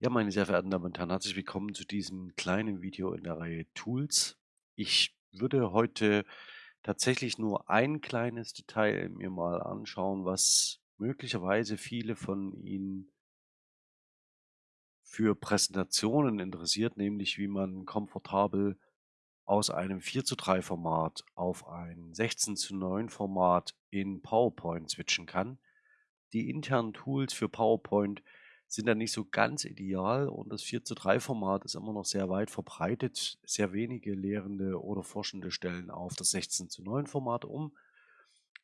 Ja, meine sehr verehrten Damen und Herren, herzlich willkommen zu diesem kleinen Video in der Reihe Tools. Ich würde heute tatsächlich nur ein kleines Detail mir mal anschauen, was möglicherweise viele von Ihnen für Präsentationen interessiert, nämlich wie man komfortabel aus einem 4 zu 3 Format auf ein 16 zu 9 Format in PowerPoint switchen kann. Die internen Tools für PowerPoint sind dann nicht so ganz ideal und das 4 zu 3 Format ist immer noch sehr weit verbreitet. Sehr wenige Lehrende oder Forschende stellen auf das 16 zu 9 Format um.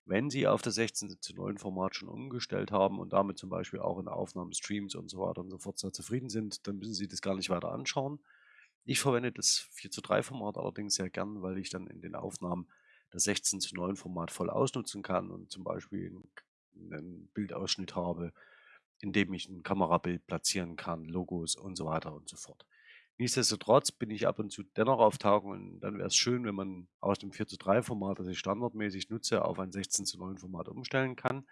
Wenn Sie auf das 16 zu 9 Format schon umgestellt haben und damit zum Beispiel auch in Aufnahmen, Streams und so weiter und so fort sehr zufrieden sind, dann müssen Sie das gar nicht weiter anschauen. Ich verwende das 4 zu 3 Format allerdings sehr gern, weil ich dann in den Aufnahmen das 16 zu 9 Format voll ausnutzen kann und zum Beispiel einen Bildausschnitt habe, in dem ich ein Kamerabild platzieren kann, Logos und so weiter und so fort. Nichtsdestotrotz bin ich ab und zu dennoch auf Tagungen. Dann wäre es schön, wenn man aus dem 4 zu 3 Format, das ich standardmäßig nutze, auf ein 16 zu 9 Format umstellen kann.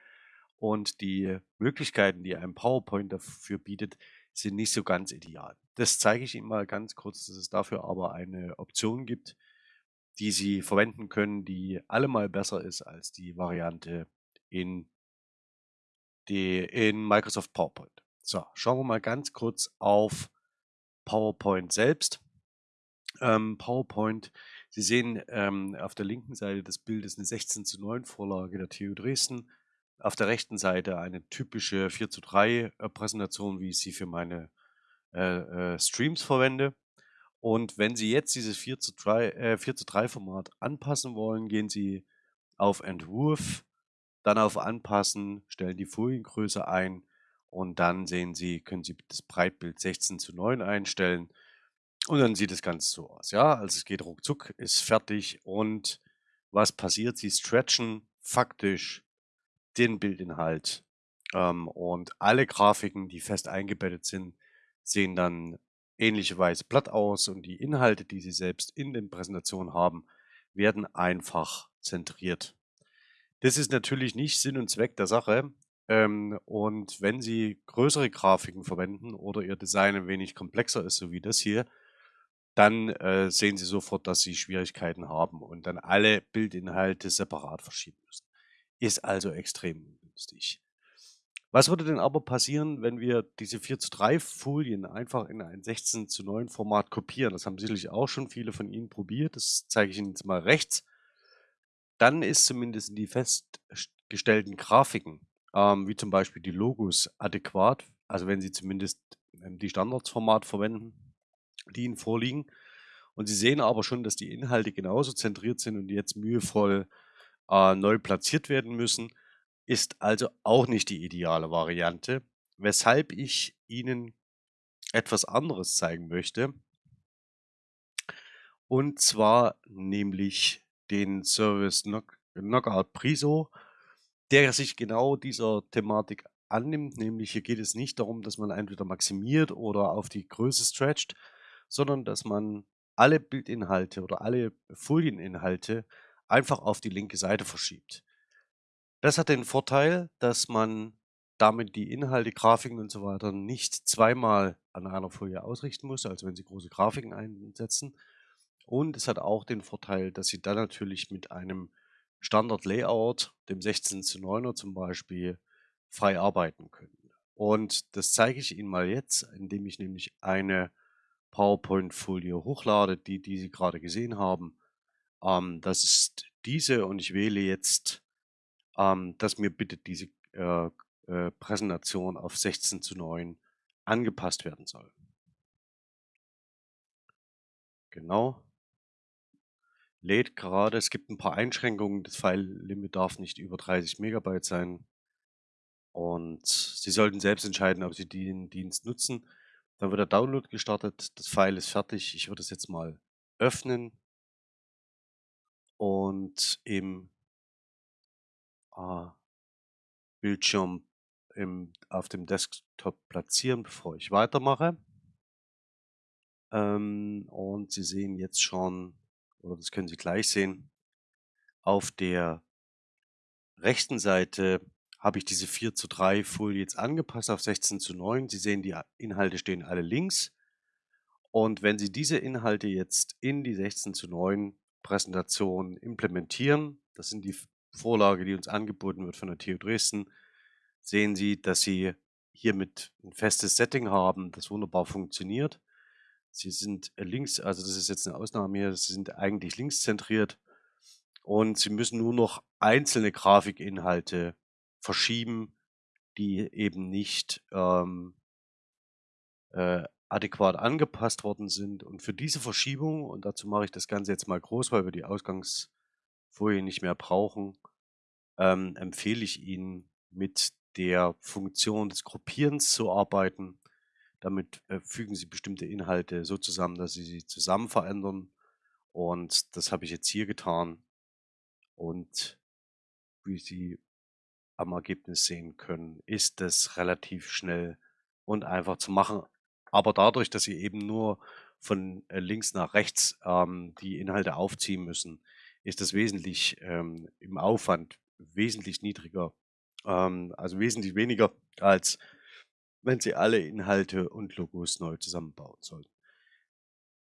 Und die Möglichkeiten, die ein PowerPoint dafür bietet, sind nicht so ganz ideal. Das zeige ich Ihnen mal ganz kurz, dass es dafür aber eine Option gibt, die Sie verwenden können, die allemal besser ist als die Variante in die in Microsoft PowerPoint. So, schauen wir mal ganz kurz auf PowerPoint selbst. Ähm, PowerPoint, Sie sehen ähm, auf der linken Seite des Bildes eine 16 zu 9 Vorlage der TU Dresden. Auf der rechten Seite eine typische 4 zu 3 äh, Präsentation, wie ich sie für meine äh, äh, Streams verwende. Und wenn Sie jetzt dieses 4 zu 3, äh, 4 zu 3 Format anpassen wollen, gehen Sie auf Entwurf, dann auf Anpassen, stellen die Foliengröße ein und dann sehen Sie, können Sie das Breitbild 16 zu 9 einstellen und dann sieht das Ganze so aus. Ja, also es geht ruckzuck, ist fertig und was passiert? Sie stretchen faktisch den Bildinhalt ähm, und alle Grafiken, die fest eingebettet sind, sehen dann ähnlicherweise platt aus und die Inhalte, die Sie selbst in den Präsentationen haben, werden einfach zentriert. Das ist natürlich nicht Sinn und Zweck der Sache. Ähm, und wenn Sie größere Grafiken verwenden oder Ihr Design ein wenig komplexer ist, so wie das hier, dann äh, sehen Sie sofort, dass Sie Schwierigkeiten haben und dann alle Bildinhalte separat verschieben müssen. Ist also extrem ungünstig. Was würde denn aber passieren, wenn wir diese 4 zu 3 Folien einfach in ein 16 zu 9 Format kopieren? Das haben sicherlich auch schon viele von Ihnen probiert. Das zeige ich Ihnen jetzt mal rechts dann ist zumindest die festgestellten Grafiken, ähm, wie zum Beispiel die Logos, adäquat. Also wenn Sie zumindest ähm, die Standardformat verwenden, die Ihnen vorliegen. Und Sie sehen aber schon, dass die Inhalte genauso zentriert sind und jetzt mühevoll äh, neu platziert werden müssen, ist also auch nicht die ideale Variante, weshalb ich Ihnen etwas anderes zeigen möchte. Und zwar nämlich den Service Knock Knockout Priso, der sich genau dieser Thematik annimmt. Nämlich hier geht es nicht darum, dass man entweder maximiert oder auf die Größe stretcht, sondern dass man alle Bildinhalte oder alle Folieninhalte einfach auf die linke Seite verschiebt. Das hat den Vorteil, dass man damit die Inhalte, Grafiken und so weiter nicht zweimal an einer Folie ausrichten muss, also wenn Sie große Grafiken einsetzen, und es hat auch den Vorteil, dass Sie dann natürlich mit einem Standard-Layout, dem 16 zu 9er zum Beispiel, frei arbeiten können. Und das zeige ich Ihnen mal jetzt, indem ich nämlich eine PowerPoint-Folie hochlade, die, die Sie gerade gesehen haben. Ähm, das ist diese und ich wähle jetzt, ähm, dass mir bitte diese äh, äh, Präsentation auf 16 zu 9 angepasst werden soll. Genau lädt gerade. Es gibt ein paar Einschränkungen. Das File-Limit darf nicht über 30 Megabyte sein. Und Sie sollten selbst entscheiden, ob Sie den Dienst nutzen. Dann wird der Download gestartet. Das File ist fertig. Ich würde es jetzt mal öffnen und im äh, Bildschirm im, auf dem Desktop platzieren, bevor ich weitermache. Ähm, und Sie sehen jetzt schon oder das können Sie gleich sehen, auf der rechten Seite habe ich diese 4:3 Folie jetzt angepasst auf 16:9. Sie sehen, die Inhalte stehen alle links. Und wenn Sie diese Inhalte jetzt in die 16:9 Präsentation implementieren, das sind die Vorlage, die uns angeboten wird von der TU Dresden, sehen Sie, dass Sie hiermit ein festes Setting haben, das wunderbar funktioniert. Sie sind links also das ist jetzt eine Ausnahme hier, sie sind eigentlich linkszentriert und Sie müssen nur noch einzelne Grafikinhalte verschieben, die eben nicht, ähm äh, adäquat angepasst worden sind. Und für diese Verschiebung und dazu mache ich das Ganze jetzt mal groß, weil wir die Ausgangsfolie nicht mehr brauchen, ähm, empfehle ich Ihnen, mit der Funktion des Gruppierens zu arbeiten. Damit, äh, fügen Sie bestimmte Inhalte so zusammen, dass Sie sie zusammen verändern. Und das habe ich jetzt hier getan. Und wie Sie am Ergebnis sehen können, ist das relativ schnell und einfach zu machen. Aber dadurch, dass Sie eben nur von, äh, links nach rechts, ähm, die Inhalte aufziehen müssen, ist das wesentlich, ähm, im Aufwand wesentlich niedriger, ähm, also wesentlich weniger, als wenn Sie alle Inhalte und Logos neu zusammenbauen sollten.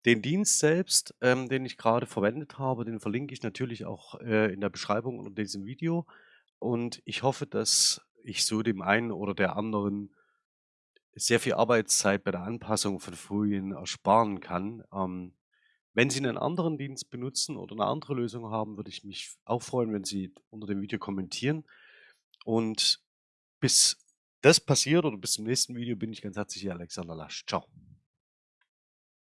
Den Dienst selbst, ähm, den ich gerade verwendet habe, den verlinke ich natürlich auch, äh, in der Beschreibung unter diesem Video. Und ich hoffe, dass ich so dem einen oder der anderen sehr viel Arbeitszeit bei der Anpassung von Folien ersparen kann. Ähm, wenn Sie einen anderen Dienst benutzen oder eine andere Lösung haben, würde ich mich auch freuen, wenn Sie unter dem Video kommentieren. Und bis das passiert oder bis zum nächsten Video bin ich ganz herzlich Ihr Alexander Lasch. Ciao.